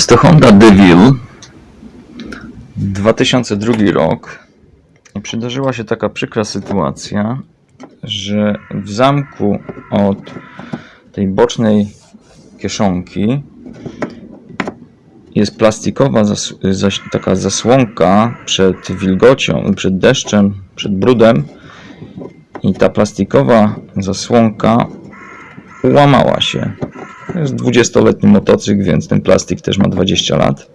Jest to Honda DeVille. 2002 rok. I przydarzyła się taka przykra sytuacja, że w zamku od tej bocznej kieszonki jest plastikowa zas- zaś, taka zasłonka przed wilgocią, przed deszczem, przed brudem. I ta plastikowa zasłonka ułamała się. To jest 20-letni motocykl, więc ten plastik też ma 20 lat.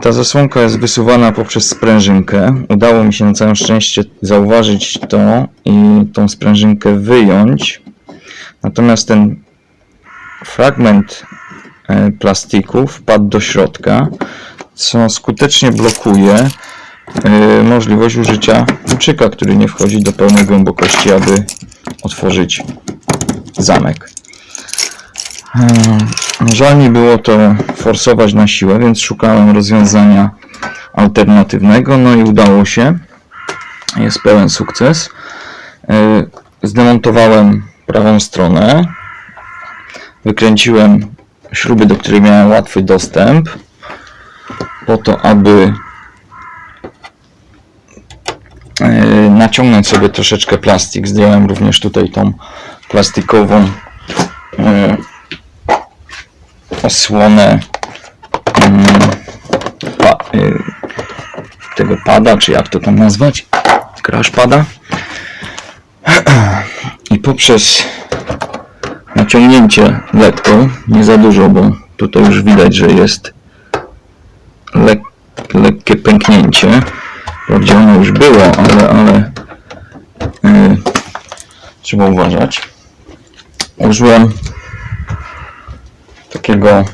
Ta zasłonka jest wysuwana poprzez sprężynkę. Udało mi się na całe szczęście zauważyć to i tą sprężynkę wyjąć. Natomiast ten fragment e, plastiku wpadł do środka, co skutecznie blokuje e, możliwość użycia kluczyka, który nie wchodzi do pełnej głębokości, aby otworzyć zamek. Ehm, Żal mi było to forsować na siłę, więc szukałem rozwiązania alternatywnego, no i udało się. Jest pełen sukces. E, Zdemontowałem prawą stronę. Wykręciłem śruby, do których miałem łatwy dostęp, po to, aby e, naciągnąć sobie troszeczkę plastik. Zdjąłem również tutaj tą plastikową osłonę mm, pa, y, tego pada, czy jak to tam nazwać, crash pada. I poprzez naciągnięcie lekko, nie za dużo, bo tutaj już widać, że jest lek, lekkie pęknięcie. Wprawdzie ono już było, ale, ale y, trzeba uważać. Użyłem takiego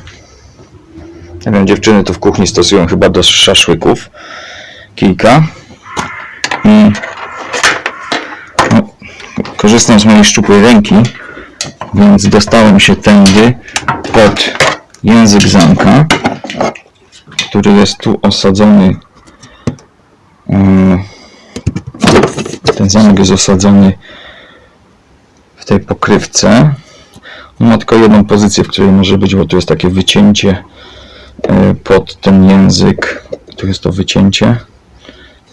nie wiem, dziewczyny tu w kuchni stosują chyba do szaszłyków. Kijka i no, korzystam z mojej szczupłej ręki więc dostałem się tędy pod język zamka który jest tu osadzony. Mm, ten zamek jest osadzony w tej pokrywce ma tylko jedną pozycję, w której może być, bo tu jest takie wycięcie e, pod ten język. Tu jest to wycięcie.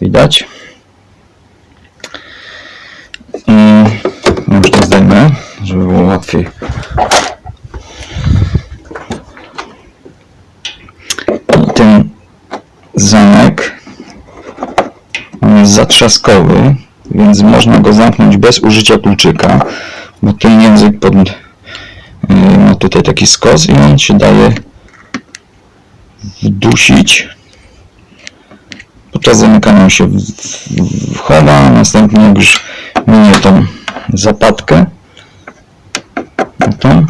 Widać? Już to zdejmę, żeby było łatwiej. I ten zamek jest zatrzaskowy, więc można go zamknąć bez użycia kluczyka, bo ten język pod tutaj taki skos i on się daje wdusić. Podczas zamykania się w- w- wchowa, a następnie jak już minie tą zapadkę, no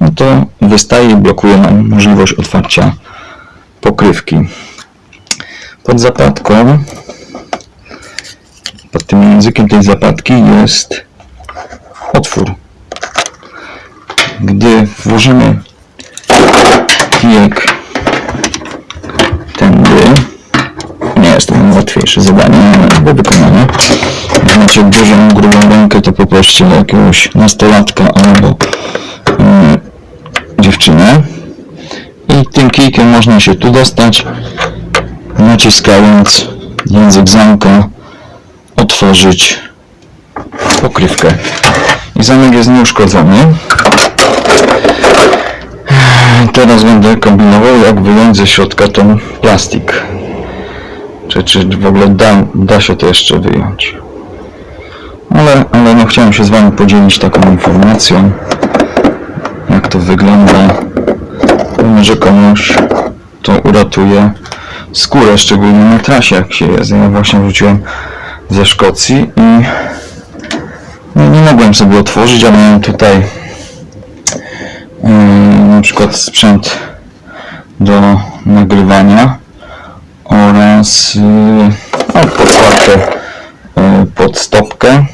no to wystaje i blokuje nam możliwość otwarcia pokrywki. Pod zapadką, pod tym językiem tej zapadki jest otwór gdy włożymy kijek tędy, nie jest to najłatwiejsze zadanie do wykonania. Jak macie dużą, grubą rękę, to poproście jakiegoś nastolatka albo mm, dziewczynę. I tym kijkiem można się tu dostać, naciskając język zamka, otworzyć pokrywkę. I zamek jest nieuszkodzony. Teraz będę kombinował, jak wyjąć ze środka ten plastik. Czy, czy w ogóle da, da się to jeszcze wyjąć. Ale, ale no chciałem się z Wami podzielić taką informacją, jak to wygląda. Może komuś to uratuje skórę, szczególnie na trasie, jak się jest. Ja właśnie wróciłem ze Szkocji i no, nie mogłem sobie otworzyć, a miałem tutaj Yy, na przykład sprzęt do nagrywania oraz yy, no, podkładkę yy, pod stopkę.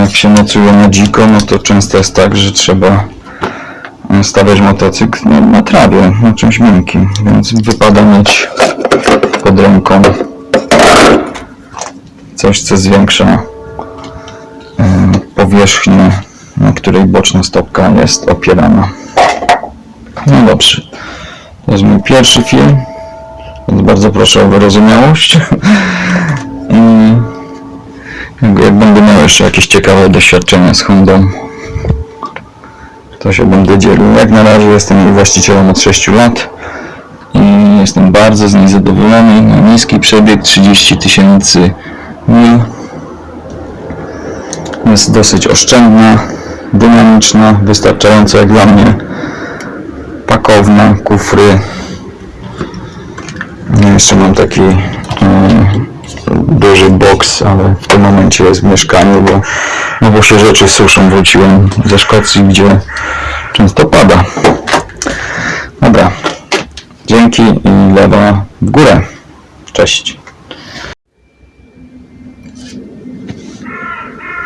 Jak się nocuje na dziko, no to często jest tak, że trzeba yy, stawiać motocykl no, na trawie, na czymś miękkim, więc wypada mieć pod ręką coś, co zwiększa powierzchnię na której boczna stopka jest opierana. No dobrze. To jest mój pierwszy film, więc bardzo proszę o wyrozumiałość. Jak, będę miał jeszcze jakieś ciekawe doświadczenia z Hondą, to się będę dzielił. Jak na razie jestem jej właścicielem od 6 lat i jestem bardzo z niej zadowolony. Niski przebieg 30 tysięcy mil. Jest dosyć oszczędna, dynamiczna, wystarczająco jak dla mnie. Pakowna, kufry. Jeszcze mam taki e, duży boks, ale w tym momencie jest w mieszkaniu, bo, no bo się rzeczy suszą. Wróciłem ze Szkocji, gdzie często pada. Dobra. Dzięki i lewa w górę. Cześć.